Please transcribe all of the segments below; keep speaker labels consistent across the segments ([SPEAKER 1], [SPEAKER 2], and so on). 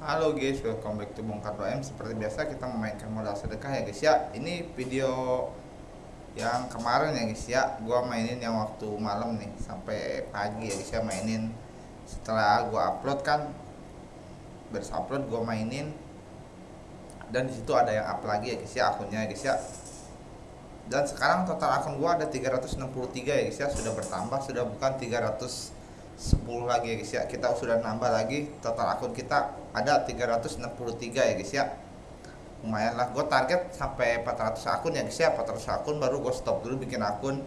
[SPEAKER 1] Halo guys, welcome back to Bongkar 2M Seperti biasa kita memainkan modal sedekah ya guys ya. Ini video yang kemarin ya guys ya. Gua mainin yang waktu malam nih Sampai pagi ya guys ya mainin. Setelah gua upload kan Beres upload gua mainin. Dan di situ ada yang up lagi ya guys ya akunnya ya guys ya. Dan sekarang total akun gua ada 363 ya guys ya. Sudah bertambah, sudah bukan 300 10 lagi ya guys ya. Kita sudah nambah lagi total akun kita ada 363 ya guys ya. Lumayan lah. Gue target sampai 400 akun ya guys ya. 400 akun baru gue stop dulu bikin akun.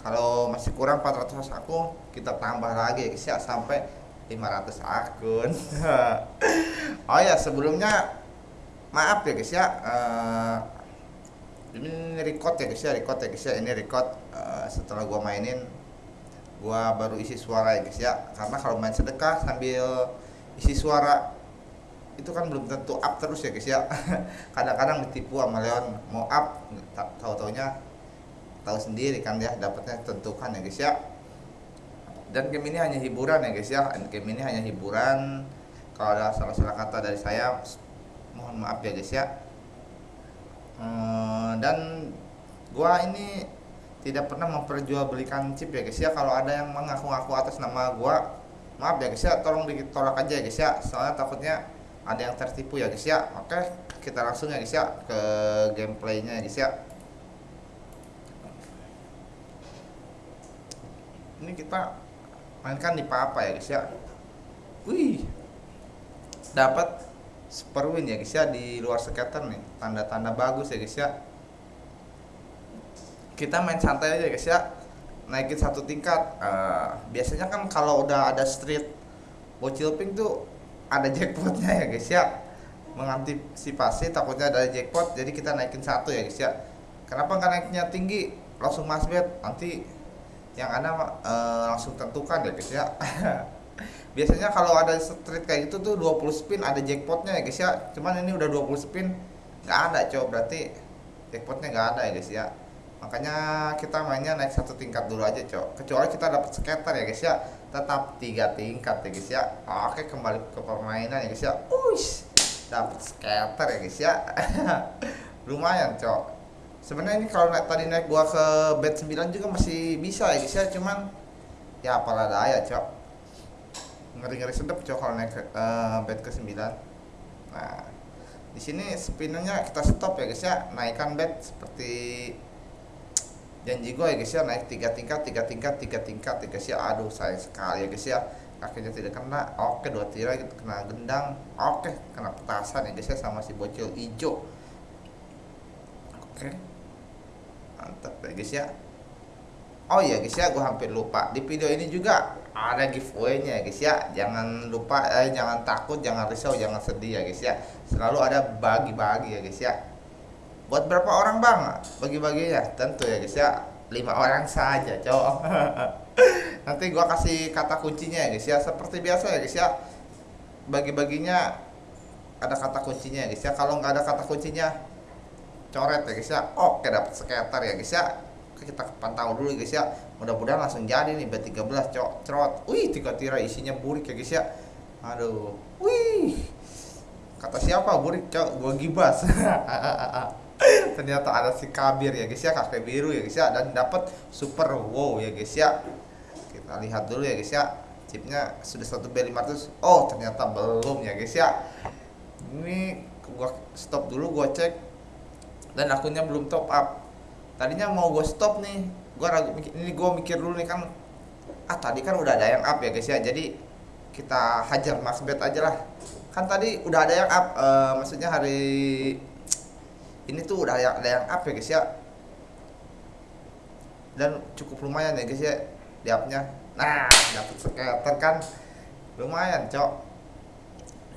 [SPEAKER 1] Kalau masih kurang 400 akun kita tambah lagi ya guys ya sampai 500 akun. Oh ya sebelumnya maaf ya guys ya. Uh, ini record ya guys ya. Record ya guys ya. Ini record uh, setelah gue mainin gua baru isi suara ya guys ya. Karena kalau main sedekah sambil isi suara itu kan belum tentu up terus ya guys ya. Kadang-kadang ditipu sama Leon mau up tahu taunya tahu sendiri kan ya dapatnya tentukan ya guys ya. Dan game ini hanya hiburan ya guys ya. Game ini hanya hiburan. Kalau ada salah-salah kata dari saya mohon maaf ya guys ya. Hmm, dan gua ini tidak pernah memperjualbelikan chip ya guys ya. Kalau ada yang mengaku-ngaku atas nama gua maaf ya guys ya tolong ditolak aja ya guys ya. Soalnya takutnya ada yang tertipu ya guys ya. Oke kita langsung ya guys ya ke gameplaynya ya guys ya. Ini kita mainkan di apa ya guys ya. Wih dapat super win ya guys ya di luar skater nih. Tanda-tanda bagus ya guys ya. Kita main santai aja guys ya naikin satu tingkat uh, biasanya kan kalau udah ada street bocil pink tuh ada jackpotnya ya guys ya. Mengantisipasi takutnya ada jackpot jadi kita naikin satu ya guys ya. Kenapa nggak naiknya tinggi? Langsung mas bet nanti yang ada uh, langsung tentukan ya guys ya. Biasanya kalau ada street kayak gitu tuh 20 spin ada jackpotnya ya guys ya. Cuman ini udah 20 spin nggak ada cow berarti jackpotnya nggak ada ya guys ya makanya kita mainnya naik satu tingkat dulu aja cok. Kecuali kita dapat skater ya guys ya. Tetap tiga tingkat ya guys ya. Oke kembali ke permainan ya guys ya. Uish, dapat skater ya guys ya. Lumayan cok. Sebenarnya ini kalau naik tadi naik gua ke bed 9 juga masih bisa ya guys ya. Cuman ya apalah daya cok. Ngeri-ngeri sedep cok kalau naik ke uh, bed ke 9 nah di sini spinnernya kita stop ya guys ya. Naikkan bed seperti janji gue ya guys ya naik tiga tingkat tiga tingkat tiga tingkat ya guys ya. Aduh sayang sekali ya guys ya. Kakinya tidak kena. Oke dua tirai gitu kena gendang. Oke kena petasan ya guys ya sama si bocil hijau oke. Mantap ya guys ya. Oh iya guys ya gue hampir lupa. Di video ini juga ada giveaway-nya ya guys ya. Jangan lupa eh, jangan takut jangan risau jangan sedih ya guys ya. Selalu ada bagi-bagi ya guys ya buat berapa orang bang? Bagi-baginya tentu ya guys ya. Lima orang saja cowok. Nanti gua kasih kata kuncinya ya guys ya. Seperti biasa ya guys ya. Bagi-baginya ada kata kuncinya ya guys ya. Kalau nggak ada kata kuncinya coret ya guys ya. Oke dapat sekitar ya guys ya. Kita pantau dulu guys ya. Mudah-mudahan langsung jadi nih B13 cok cerot. Wih tiga tirai isinya burik ya guys ya. Aduh. Wih. Kata siapa burik cok gua gibas ternyata ada si kabir ya guys ya kakek biru ya guys ya dan dapat super wow ya guys ya. Kita lihat dulu ya guys ya chipnya sudah satu B500 oh ternyata belum ya guys ya. Ini gua stop dulu gua cek dan akunnya belum top up. Tadinya mau gua stop nih gua ragu ini gua mikir dulu nih kan ah tadi kan udah ada yang up ya guys ya jadi kita hajar mas bet aja lah. Kan tadi udah ada yang up uh, maksudnya hari ini tuh udah ada, ada yang up ya guys ya. Dan cukup lumayan ya guys ya di upnya nah dapat skater kan? Lumayan cok.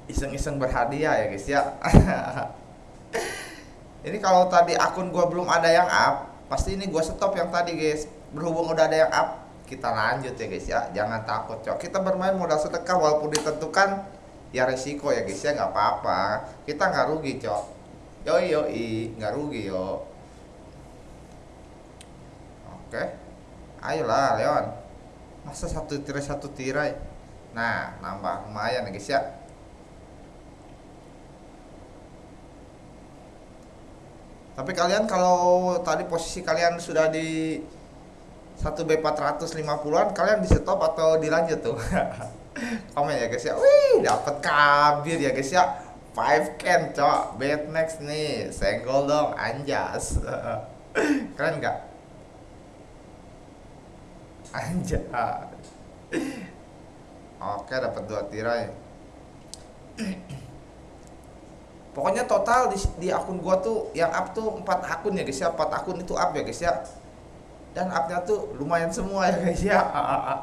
[SPEAKER 1] Iseng-iseng berhadiah ya guys ya. Ini kalau tadi akun gua belum ada yang up pasti ini gua stop yang tadi guys. Berhubung udah ada yang up kita lanjut ya guys ya. Jangan takut cok. Kita bermain modal sedekah walaupun ditentukan ya resiko ya guys ya. Nggak apa-apa. Kita nggak rugi cok yoi yoi. Nggak rugi yo. Oke. Ayolah Leon. Masa satu tirai satu tirai? Nah nambah lumayan ya guys ya. Tapi kalian kalau tadi posisi kalian sudah di 1B450an kalian di stop atau dilanjut tuh? Komen ya guys ya. Wih dapat kabir ya guys ya. 5 can cok. Next nih. Senggol dong anjas. Keren nggak? Anjas. Oke dapat dua tirai. Pokoknya total di, di akun gua tuh yang up tuh empat akun ya guys ya. Empat akun itu up ya guys ya. Dan upnya tuh lumayan semua ya guys ya.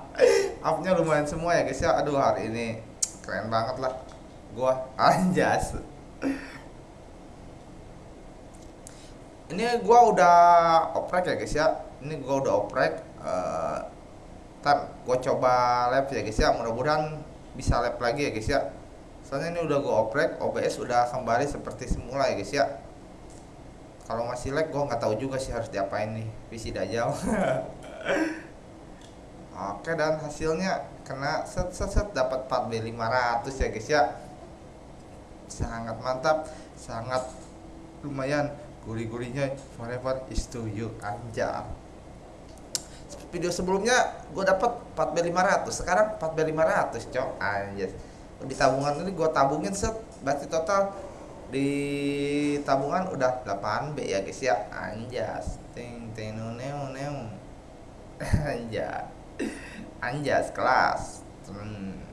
[SPEAKER 1] Upnya lumayan semua ya guys ya. Aduh hari ini keren banget lah gua anjas. Ini gua udah oprek ya guys ya. Ini gua udah oprek uh, gua coba lab ya guys ya. Mudah-mudahan bisa lab lagi ya guys ya. Soalnya ini udah gua oprek OBS udah kembali seperti semula ya guys ya. Kalau masih lag gue nggak tahu juga sih harus diapain nih. PC Dajjal oke dan hasilnya kena set set set. Dapat 4B 500 ya guys ya sangat mantap sangat lumayan. Gurih-gurihnya forever is to you anjar video sebelumnya gue dapat 4B 500 sekarang 4B 500 cok. Anjir di tabungan ini gue tabungin set. Berarti total di tabungan udah 8 B ya guys ya. Anjas. Ting ting neu neu. Anjas. Anjas kelas. Hmm.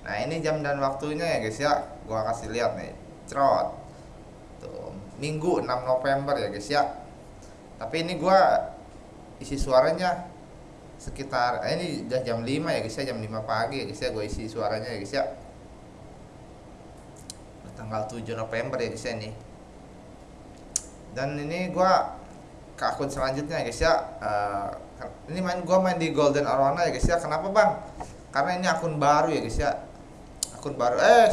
[SPEAKER 1] Nah ini jam dan waktunya ya guys ya. Gua kasih lihat nih. Trot tuh minggu 6 November ya guys ya. Tapi ini gua isi suaranya sekitar eh, ini udah jam 5 ya guys ya. Jam 5 pagi ya guys ya. Gue isi suaranya ya guys ya. Tanggal 7 November ya guys ya nih dan ini gua ke akun selanjutnya ya guys ya. Uh, ini main gua main di Golden Arwana ya guys ya. Kenapa bang? Karena ini akun baru ya guys ya akun baru. Eh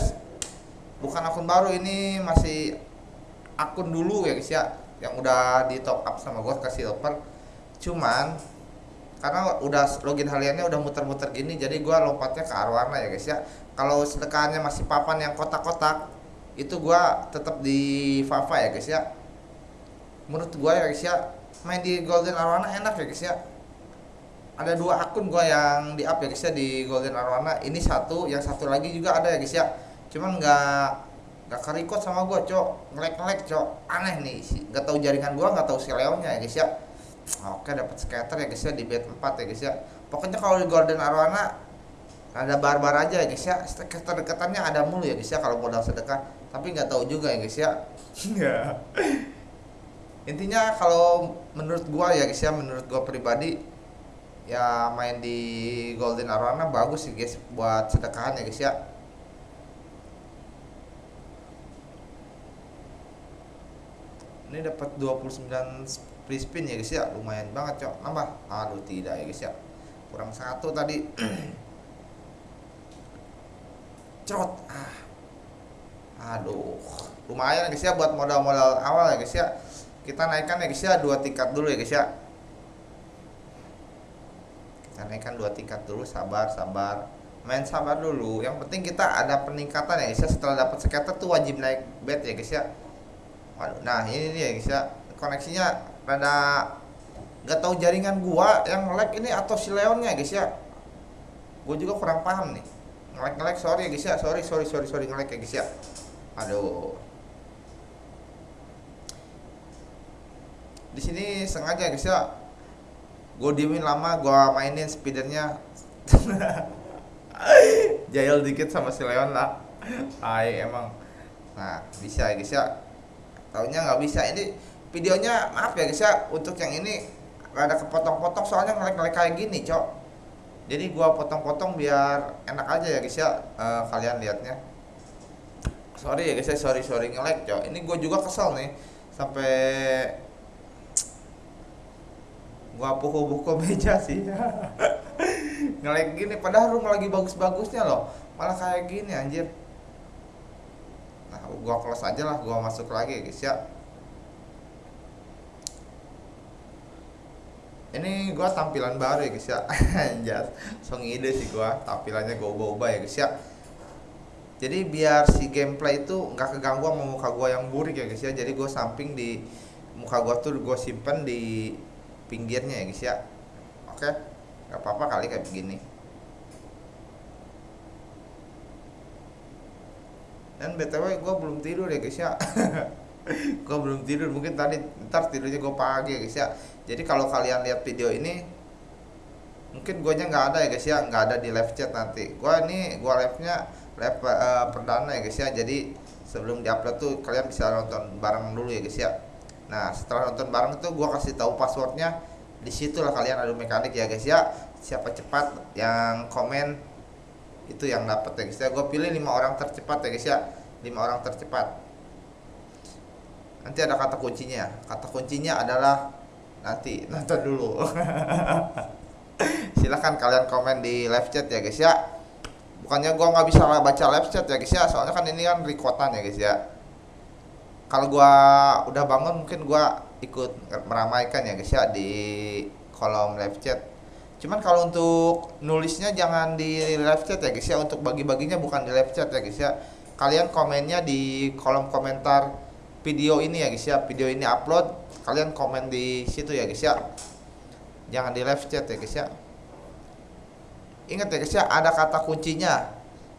[SPEAKER 1] bukan akun baru ini masih akun dulu ya guys ya yang udah di top up sama gua ke silver cuman karena udah login hariannya udah muter-muter gini jadi gua lompatnya ke arwana ya guys ya. Kalau sedekahnya masih papan yang kotak-kotak itu gua tetap di Fafa ya guys ya. Menurut gua ya guys ya main di Golden Arwana enak ya guys ya ada dua akun gua yang di up ya guys ya di Golden Arwana. Ini satu yang satu lagi juga ada ya guys ya. Cuman nggak nggak kerikot sama gua cok. Ngelek ngelek cok. Aneh nih nggak tahu jaringan gua nggak tahu si Leonnya ya guys ya. Oke dapat scatter ya guys ya di bed 4 ya guys ya. Pokoknya kalau di Golden Arwana ada barbar aja ya guys ya. Kedekatannya ada mulu ya guys ya kalau modal sedekah. Tapi nggak tahu juga ya guys ya. Intinya kalau menurut gua ya guys ya menurut gua pribadi ya main di Golden Arena bagus sih guys buat sedekahan ya guys ya. Ini dapat 29 free spin ya guys ya. Lumayan banget cok. Nambah. Aduh tidak ya guys ya. Kurang satu tadi. Cerot. Ah. Aduh. Lumayan guys ya buat modal-modal awal ya guys ya. Kita naikkan ya guys ya dua tingkat dulu ya guys ya naikkan dua tingkat dulu sabar sabar. Main sabar dulu. Yang penting kita ada peningkatan ya guys ya. Setelah dapat scatter tuh wajib naik bet ya guys ya. Waduh, nah ini dia ya guys ya. Koneksinya rada nggak tahu jaringan gua yang lag ini atau si Leonnya guys ya. Gua juga kurang paham nih. Ngelek ngelek sorry ya guys ya. Sorry sorry sorry sorry ngelek ya guys ya. Aduh. Di sini sengaja guys ya gue diemin lama gue mainin speedernya. Jahil dikit sama si Leon lah. Ay emang. Nah bisa guys ya taunya nggak bisa. Ini videonya maaf ya guys ya untuk yang ini ada kepotong-potong soalnya ngelek-ngelek kayak gini cok. Jadi gua potong-potong biar enak aja ya guys ya uh, kalian lihatnya sorry ya guys ya sorry sorry nge-like cok. Ini gua juga kesel nih sampai gua pukul-pukul meja sih. Nge-like gini padahal rumah lagi bagus-bagusnya loh. Malah kayak gini anjir. Nah gua close aja lah gua masuk lagi guys ya. Ini gua tampilan baru ya guys ya. Anjas song ide sih gua. Tampilannya gua ubah-ubah ya guys ya. Jadi biar si gameplay itu nggak keganggu sama muka gua yang burik ya guys ya. Jadi gua samping di muka gua tuh gua simpen di pinggirnya ya guys ya. Oke nggak apa-apa kali kayak begini. Dan btw gua belum tidur ya guys ya. Gua belum tidur mungkin tadi ntar tidurnya gua pagi ya guys ya. Jadi kalau kalian lihat video ini mungkin gue nggak ada ya guys ya. Nggak ada di live chat nanti. Gua ini gua live nya live uh, perdana ya guys ya. Jadi sebelum diupload tuh kalian bisa nonton bareng dulu ya guys ya nah setelah nonton bareng itu gua kasih tahu passwordnya. Di situ lah kalian adu mekanik ya guys ya. Siapa cepat yang komen itu yang dapat ya guys ya. Gue pilih lima orang tercepat ya guys ya. Lima orang tercepat. Nanti ada kata kuncinya. Kata kuncinya adalah nanti nonton dulu. Silahkan kalian komen di live chat ya guys ya. Bukannya gua nggak bisa baca live chat ya guys ya. Soalnya kan ini kan recordan ya guys ya kalau gua udah bangun mungkin gua ikut meramaikan ya guys ya di kolom live chat. Cuman kalau untuk nulisnya jangan di live chat ya guys ya. Untuk bagi-baginya bukan di live chat ya guys ya. Kalian komennya di kolom komentar video ini ya guys ya. Video ini upload kalian komen di situ ya guys ya. Jangan di live chat ya guys ya. Ingat ya guys ya ada kata kuncinya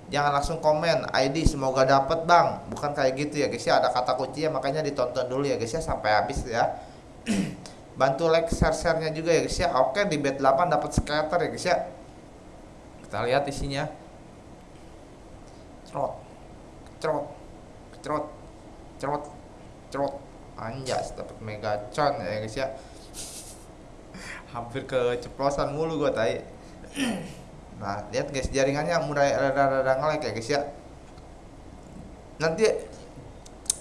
[SPEAKER 1] jangan langsung komen ID semoga dapat bang. Bukan kayak gitu ya guys ya. Ada kata kuncinya makanya ditonton dulu ya guys ya sampai habis ya. Bantu like share sharenya juga ya guys ya. Oke di bed 8 dapat scatter ya guys ya. Kita lihat isinya. Cerot. Cerot. Cerot. Cerot. Cerot. Anjas dapat megacon ya guys ya. Hampir keceplosan mulu gua tadi nah lihat guys jaringannya mulai rada-rada ngelek ya guys ya. Nanti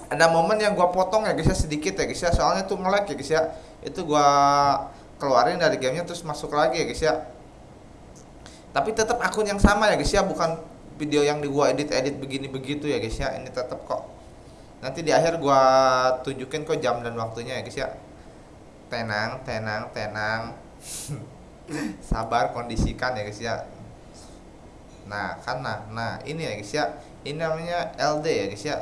[SPEAKER 1] ada momen yang gua potong ya guys ya sedikit ya guys ya. Soalnya tuh ngelek ya guys ya. Itu gua keluarin dari gamenya terus masuk lagi ya guys ya. Tapi tetap akun yang sama ya guys ya bukan video yang di gua edit edit begini begitu ya guys ya. Ini tetap kok. Nanti di akhir gua tunjukin kok jam dan waktunya ya guys ya. Tenang tenang tenang. Sabar kondisikan ya guys ya nah kan nah ini ya guys ya. Ini namanya LD ya guys ya.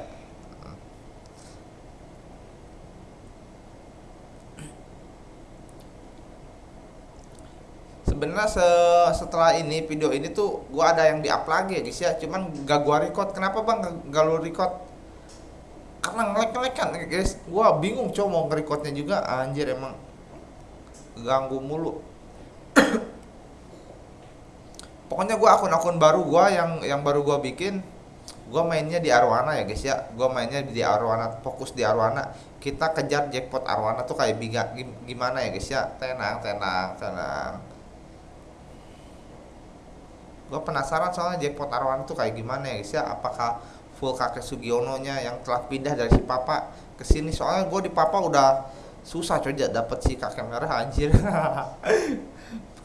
[SPEAKER 1] Sebenarnya se setelah ini video ini tuh gua ada yang di up lagi ya guys ya. Cuman gak gua record. Kenapa bang gak, gak lu record? Karena ngelek-ngelek kan guys. Gua bingung coba mau nge-recordnya juga. Anjir emang ganggu mulu pokoknya gue akun-akun baru gue yang yang baru gue bikin gue mainnya di Arwana ya guys ya. Gue mainnya di Arwana fokus di Arwana. Kita kejar jackpot Arwana tuh kayak biga gimana ya guys ya? Tenang tenang tenang. Gue penasaran soalnya jackpot Arwana tuh kayak gimana ya guys ya? Apakah full kakek Sugiono nya yang telah pindah dari si papa ke sini? Soalnya gue di papa udah susah coba dapet si kakek merah anjir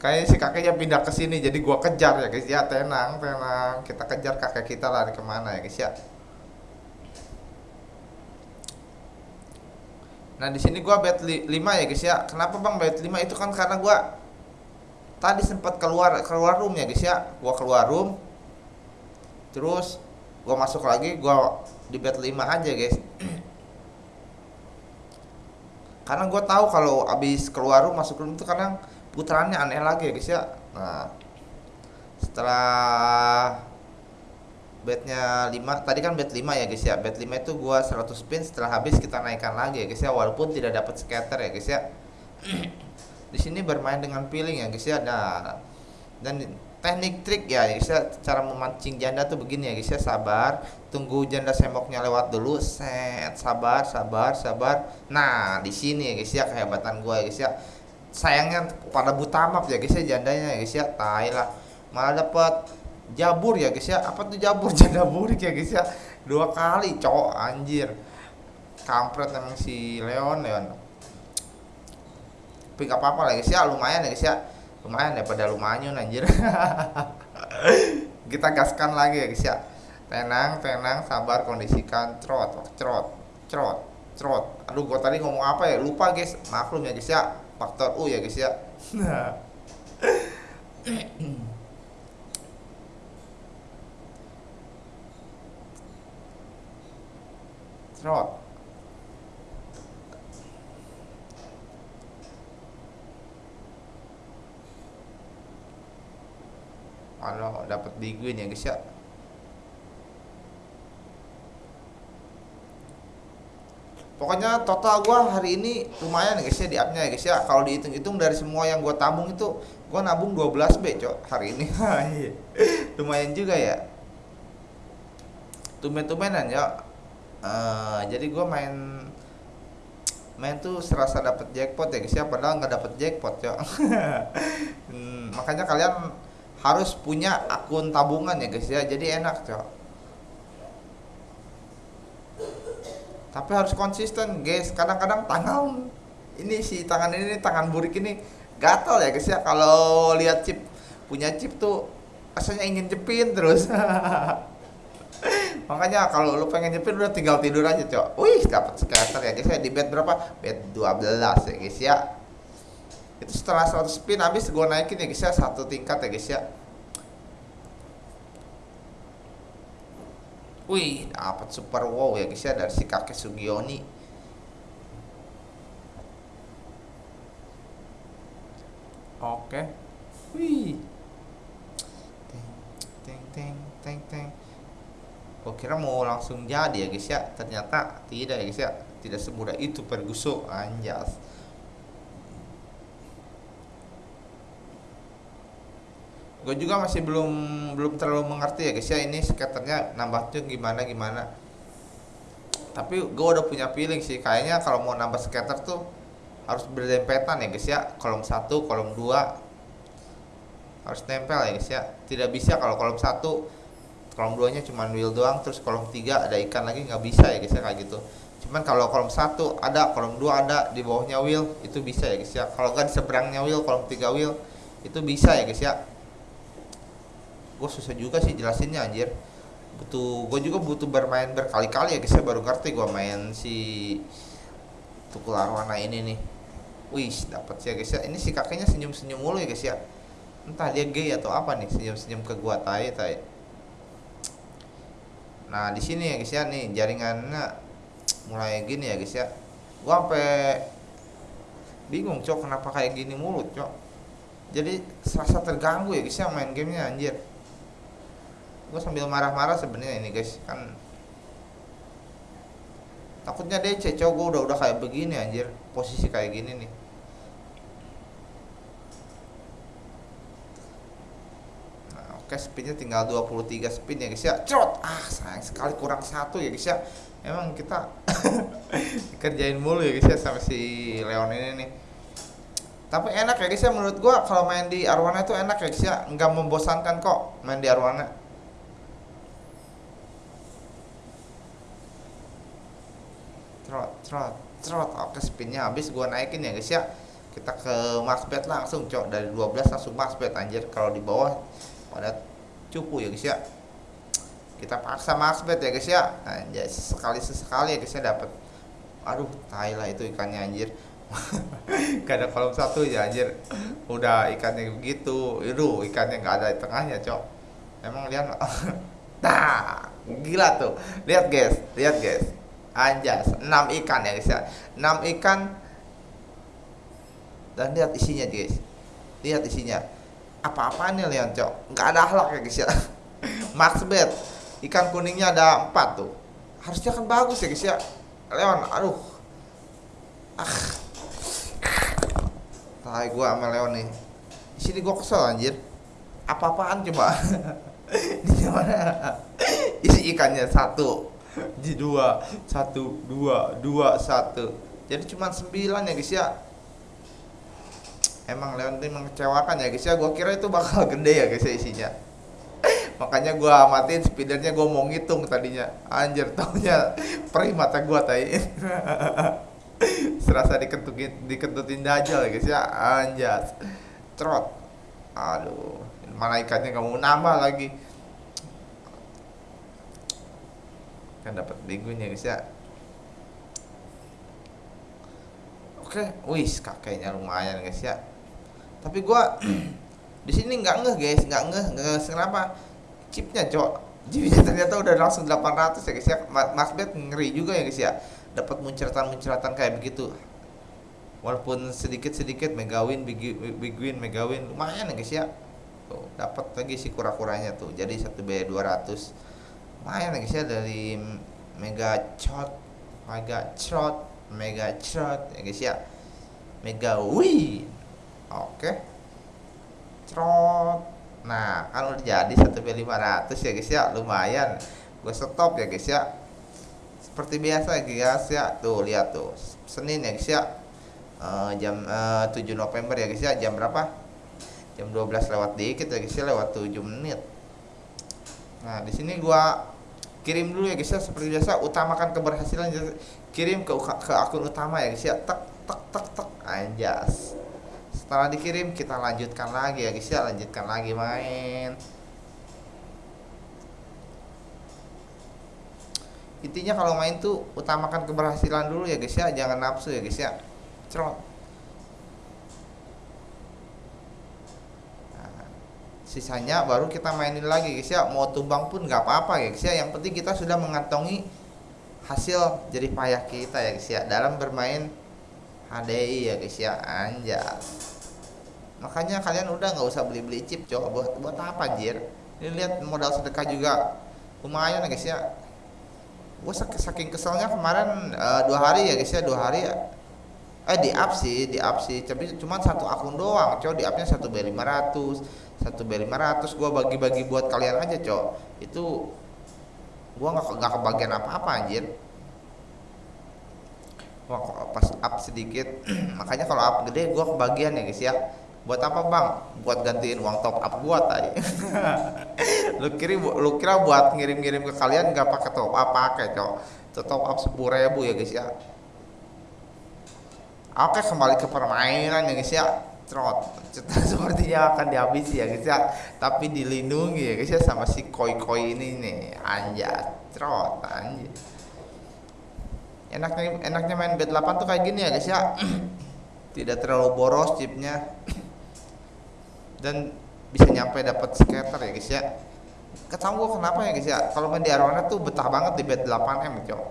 [SPEAKER 1] kayaknya si kakeknya pindah ke sini jadi gua kejar ya guys. Ya tenang tenang. Kita kejar kakek kita lari ke mana ya guys ya? Nah di sini gua bet 5 ya guys ya. Kenapa bang bet 5 itu kan karena gua tadi sempat keluar keluar room ya guys ya. Gua keluar room. Terus gua masuk lagi gua di bet 5 aja guys. Karena gue tahu kalau abis keluar room masuk room itu kadang putarannya aneh lagi ya guys ya. Nah setelah bednya 5 tadi kan bed 5 ya guys ya. Bed 5 itu gua 100 spin setelah habis kita naikkan lagi ya guys ya. Walaupun tidak dapat scatter ya guys ya. Di sini bermain dengan feeling ya guys ya. Nah dan teknik trik ya guys ya. Cara memancing janda tuh begini ya guys ya. Sabar tunggu janda semoknya lewat dulu. Set sabar sabar sabar. Nah di sini ya guys ya. Kehebatan gua ya guys ya sayangnya pada buta map ya guys ya jandanya ya guys ya. Tai lah. Malah dapat jabur ya guys ya. Apa tuh jabur? Janda burik ya guys ya. Dua kali cowok anjir. Kampret emang si Leon Leon. Tapi gak apa-apa lah guys ya. Lumayan ya guys ya. Lumayan ya pada lumayan anjir. Kita gaskan lagi ya guys ya. Tenang tenang sabar kondisikan. Trot trot trot trot. Aduh gua tadi ngomong apa ya? Lupa guys. Maklum ya guys ya faktor U ya guys ya. Nah Trot Halo, dapat diguin ya guys ya. Pokoknya total gua hari ini lumayan ya guys ya di upnya ya guys ya. Kalau dihitung-hitung dari semua yang gua tabung itu gua nabung 12 B cok hari ini. Iya. lumayan juga ya. Tumben-tumbenan ya. Uh, jadi gua main main tuh serasa dapat jackpot ya guys ya padahal nggak dapat jackpot ya hmm, makanya kalian harus punya akun tabungan ya guys ya. Jadi enak cok tapi harus konsisten guys. Kadang-kadang tangan ini si tangan ini tangan burik ini gatal ya guys ya. Kalau lihat chip punya chip tuh rasanya ingin jepin terus. Makanya kalau lu pengen jepin udah tinggal tidur aja cok. Wih dapat scatter ya guys ya. Di bed berapa? Bed 12 ya guys ya. Itu setelah 100 spin habis gue naikin ya guys ya. Satu tingkat ya guys ya Wih, dapat super wow ya guys ya dari si kakek Sugioni. Oke. Wih. Teng teng teng teng. Gue kira mau langsung jadi ya guys ya. Ternyata tidak ya guys ya. Tidak semudah itu perguso anjas. Gue juga masih belum belum terlalu mengerti ya guys ya ini skaternya nambahnya gimana gimana. Tapi gue udah punya feeling sih kayaknya kalau mau nambah skater tuh harus berdempetan ya guys ya. Kolom satu kolom dua. Harus nempel ya guys ya. Tidak bisa kalau kolom satu kolom duanya cuma wheel doang terus kolom tiga ada ikan lagi nggak bisa ya guys ya kayak gitu. Cuman kalau kolom satu ada kolom dua ada di bawahnya wheel itu bisa ya guys ya. Kalau di seberangnya wheel kolom tiga wheel itu bisa ya guys ya gue susah juga sih jelasinnya anjir. Butuh gue juga butuh bermain berkali-kali ya guys ya. Baru ngerti gue main si tukul arwana ini nih. Wih dapat sih ya guys ya. Ini si kakeknya senyum-senyum mulu ya guys ya. Entah dia gay atau apa nih senyum-senyum ke gua tai tai. Nah di sini ya guys ya nih jaringannya mulai gini ya guys ya. Gua sampai bingung cok kenapa kayak gini mulut cok. Jadi serasa terganggu ya guys ya main gamenya anjir gue sambil marah-marah sebenarnya ini guys. Kan takutnya DC cowok gue udah udah kayak begini anjir. Posisi kayak gini nih. Nah oke spinnya tinggal 23 spin ya guys ya. Cerot! Ah sayang sekali kurang satu ya guys ya. Emang kita kerjain mulu ya guys ya sama si Leon ini nih. Tapi enak ya guys ya menurut gua kalau main di Arwana itu enak ya guys ya. Nggak membosankan kok main di Arwana trot trot. Oke spinnya habis gua naikin ya guys ya. Kita ke max bet langsung cok. Dari 12 langsung max bet anjir. Kalau di bawah pada cupu ya guys ya. Kita paksa max bet ya guys ya. Anjir sekali sesekali ya guys ya dapat aduh tai lah itu ikannya anjir. Gak ada kolom satu ya anjir. Udah ikannya begitu itu ikannya nggak ada di tengahnya cok. Emang lihat nah gila tuh. Lihat guys. Lihat guys anjas. 6 ikan ya guys ya 6 ikan. Dan lihat isinya guys. Lihat isinya. Apa-apaan nih Leon cok? Nggak ada akhlak ya guys ya? Max bet ikan kuningnya ada 4 tuh. Harusnya kan bagus ya guys ya? Leon aduh. Ah. Tai gua sama Leon nih. Di sini gua kesel anjir. Apa-apaan coba? Di mana? Isi ikannya satu di dua satu dua dua satu. Jadi cuma sembilan ya guys ya? Emang Leon ini mengecewakan ya guys ya? Gua kira itu bakal gede ya guys ya isinya. Makanya gua amatin speedernya gua mau ngitung tadinya. Anjir taunya perih mata gua tadi serasa diketutin diketutin dajal ya guys ya? Anjas trot. Aduh mana ikannya? Nggak mau nambah lagi kan dapat bingungnya guys ya. Oke wis kakeknya lumayan guys ya. Tapi gua di sini nggak ngeh guys nggak ngeh nggak kenapa? Chipnya cok. Jiwinya ternyata udah langsung 800 ya guys ya. Mas Bet ngeri juga ya guys ya. Dapat muncratan-muncratan kayak begitu. Walaupun sedikit-sedikit megawin big, big win megawin lumayan ya guys ya. Tuh dapat lagi si kura-kuranya tuh. Jadi satu B 200 ya guys ya dari mega shot mega shot mega shot ya guys ya. Mega win oke. Trot. Nah kalau jadi satu B 500 ya guys ya. Lumayan. Gue stop ya guys ya. Seperti biasa guys ya. Tuh lihat tuh. Senin ya guys ya. Uh, jam uh, 7 November ya guys ya. Jam berapa? Jam 12 lewat dikit ya guys ya. Lewat 7 menit. Nah di sini gua kirim dulu ya guys ya. Seperti biasa utamakan keberhasilan kirim ke, ke akun utama ya guys ya. Tek tek tek tek. Anjas. Setelah dikirim kita lanjutkan lagi ya guys ya. Lanjutkan lagi main. Intinya kalau main tuh utamakan keberhasilan dulu ya guys ya. Jangan nafsu ya guys ya. Cerot sisanya baru kita mainin lagi guys ya. Mau tumbang pun nggak apa-apa guys ya. Yang penting kita sudah mengantongi hasil jadi payah kita ya guys ya. Dalam bermain HDI ya guys ya. Anjas. Makanya kalian udah nggak usah beli-beli chip coba. Buat buat apa anjir? Ini lihat modal sedekah juga lumayan ya guys ya. Gue saking keselnya kemarin uh, dua hari ya guys ya dua hari ya. Eh di up sih di up sih. Tapi cuma satu akun doang cow di upnya satu b 500 satu b 500 gue bagi-bagi buat kalian aja cow itu gue nggak nggak kebagian apa-apa anjir. Wah, pas up sedikit makanya kalau up gede gue kebagian ya guys ya. Buat apa bang? Buat gantiin uang top up gua tadi lu kira lu kira buat ngirim-ngirim ke kalian nggak pakai top up pakai cok. Itu top up sepuluh ribu ya guys ya. Oke kembali ke permainan ya guys ya trot sepertinya akan dihabisi ya guys ya. Tapi dilindungi ya guys ya sama si koi koi ini nih. Anjat trot anjir enaknya enaknya main bed 8 tuh kayak gini ya guys ya. Tidak terlalu boros chipnya. Dan bisa nyampe dapat skater ya guys ya. Ketahuan gue kenapa ya guys ya? Kalau main di Arwana tuh betah banget di bed 8M cok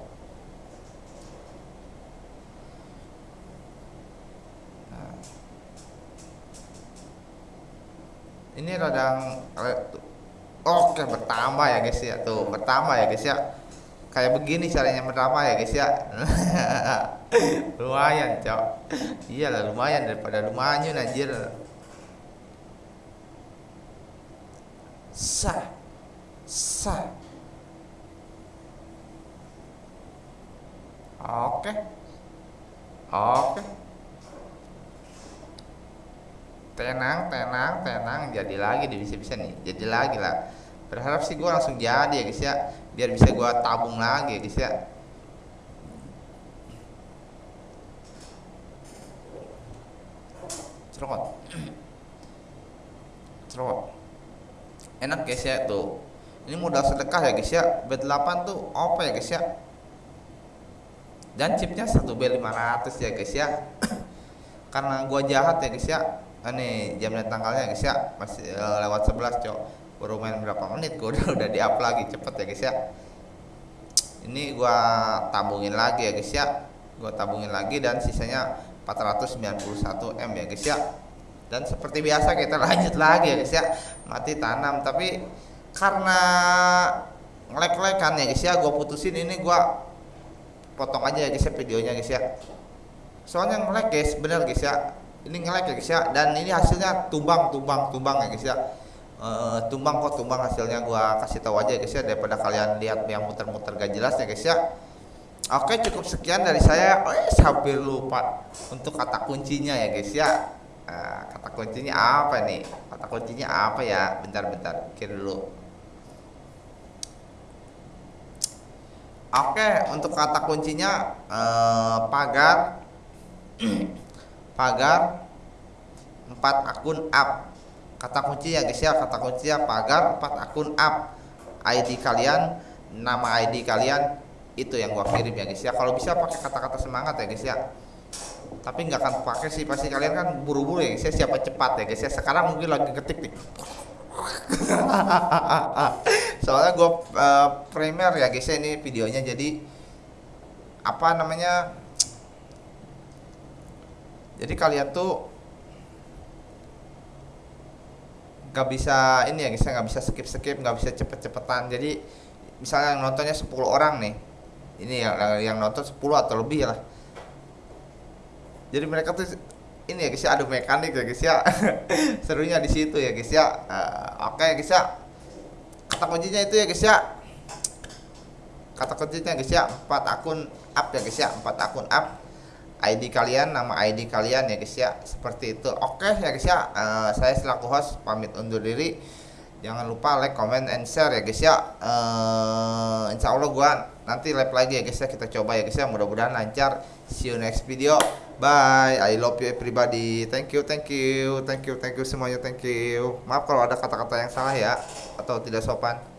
[SPEAKER 1] ini radang oke bertambah ya guys ya. Tuh bertambah ya guys ya. Kayak begini caranya bertambah ya guys ya. Lumayan cok. Iyalah lumayan daripada lumayan anjir. Sah sah. Oke. Oke tenang tenang tenang. Jadi lagi di bisa-bisa nih. Jadi lagi lah. Berharap sih gue langsung jadi ya guys ya. Biar bisa gue tabung lagi ya guys ya. Cerot cerot enak guys ya tuh. Ini modal sedekah ya guys ya. B8 tuh apa ya guys ya. Dan chipnya 1 B500 ya guys ya. Karena gua jahat ya guys ya ini jam dan tanggalnya guys ya. Masih uh, lewat 11 cok. Baru main berapa menit gua udah udah di up lagi cepet ya guys ya. Ini gua tabungin lagi ya guys ya. Gua tabungin lagi dan sisanya 491 M ya guys ya. Dan seperti biasa kita lanjut lagi ya guys ya. Mati tanam tapi karena ngelek kan ya guys ya gue putusin ini gue potong aja ya guys ya videonya guys ya. Soalnya ngelek guys bener guys ya ini ngelek ya guys ya. Dan ini hasilnya tumbang tumbang tumbang ya guys ya. E, tumbang kok tumbang hasilnya. Gue kasih tahu aja guys ya daripada kalian lihat yang muter-muter gak jelas ya guys ya. Oke cukup sekian dari saya. Oh, sampai lupa untuk kata kuncinya ya guys ya. Nah, kata kuncinya apa nih? Kata kuncinya apa ya? Bentar-bentar, pikir dulu. Oke, untuk kata kuncinya eh, pagar pagar empat akun up. Kata kunci ya guys ya, kata kuncinya pagar empat akun up. ID kalian, nama ID kalian itu yang gua kirim ya guys ya. Kalau bisa pakai kata-kata semangat ya guys ya tapi nggak akan pakai sih pasti kalian kan buru-buru ya saya siapa cepat ya guys ya sekarang mungkin lagi ketik nih soalnya gue uh, primer ya guys ya ini videonya jadi apa namanya jadi kalian tuh nggak bisa ini ya guys nggak bisa skip skip nggak bisa cepet cepetan jadi misalnya yang nontonnya 10 orang nih ini yang yang nonton 10 atau lebih lah. Jadi mereka tuh ini ya guys ya adu mekanik ya guys ya. Serunya di situ ya guys ya. Uh, oke okay, guys ya. Kata kuncinya itu ya guys ya. Kata kuncinya guys ya empat akun up ya guys ya. Empat akun up ID kalian nama ID kalian ya guys ya. Seperti itu. Oke ya guys ya. Uh, saya selaku host pamit undur diri. Jangan lupa like comment and share ya guys ya. Uh, insya Allah gua nanti live lagi ya guys ya. Kita coba ya guys ya. Mudah-mudahan lancar. See you next video. Bye. I love you everybody. Thank you thank you. Thank you thank you semuanya. Thank you. Maaf kalau ada kata-kata yang salah ya atau tidak sopan